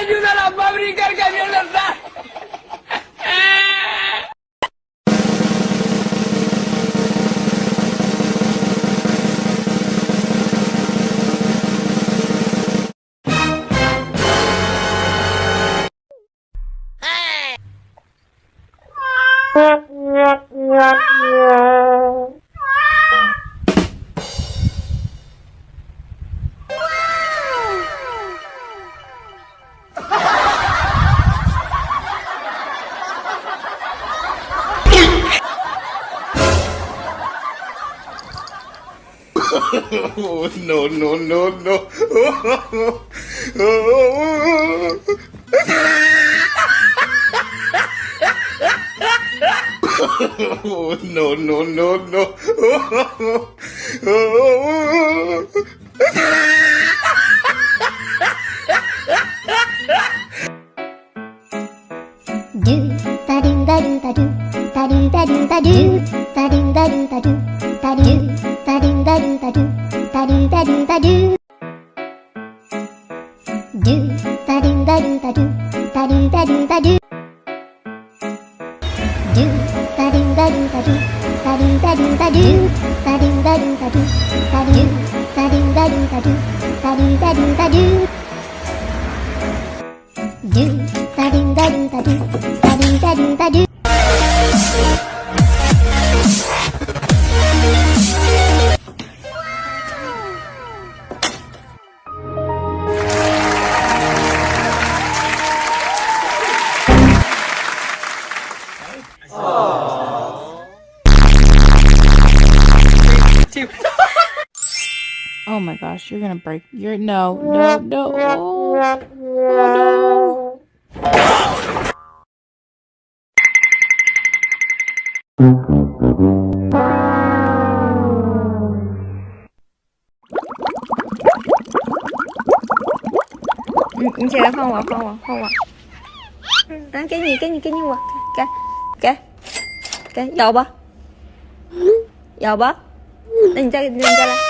ayudan a fabricar camiones no. No, no, no, no. No, no, no, no. do ba do ba do ba do ba do ba do ba do do ba do ba do ba do do ba do ba do ba do ba do ba do ba do do ba do ba do ba do ba do ba do ba do ba do ba do ba do ba do ba do ba do ba do ba do ba do ba do do ba do ba do ba do ba do ba do ba do too. oh my gosh, you're gonna break. You're no, no, no. Oh, oh no. 你你起来放我，放我，放我。嗯，来给你，给你，给你我，给给给，咬吧，咬吧。那你再给你再来。